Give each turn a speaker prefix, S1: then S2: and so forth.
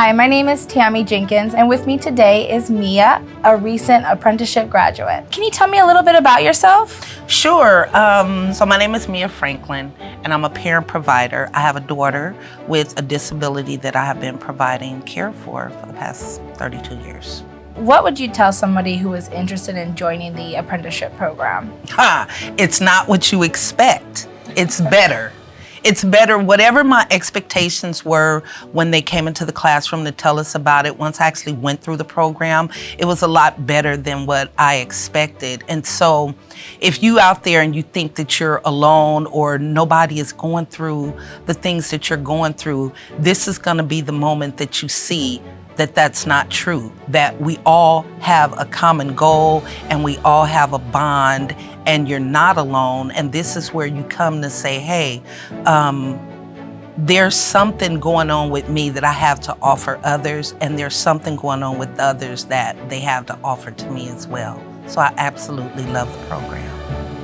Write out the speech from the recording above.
S1: Hi, my name is Tammy Jenkins, and with me today is Mia, a recent apprenticeship graduate. Can you tell me a little bit about yourself?
S2: Sure. Um, so my name is Mia Franklin, and I'm a parent provider. I have a daughter with a disability that I have been providing care for for the past 32 years.
S1: What would you tell somebody who is interested in joining the apprenticeship program?
S2: Ha! It's not what you expect. It's better. It's better, whatever my expectations were when they came into the classroom to tell us about it, once I actually went through the program, it was a lot better than what I expected. And so if you out there and you think that you're alone or nobody is going through the things that you're going through, this is gonna be the moment that you see that that's not true, that we all have a common goal and we all have a bond and you're not alone. And this is where you come to say, hey, um, there's something going on with me that I have to offer others, and there's something going on with others that they have to offer to me as well. So I absolutely love the program.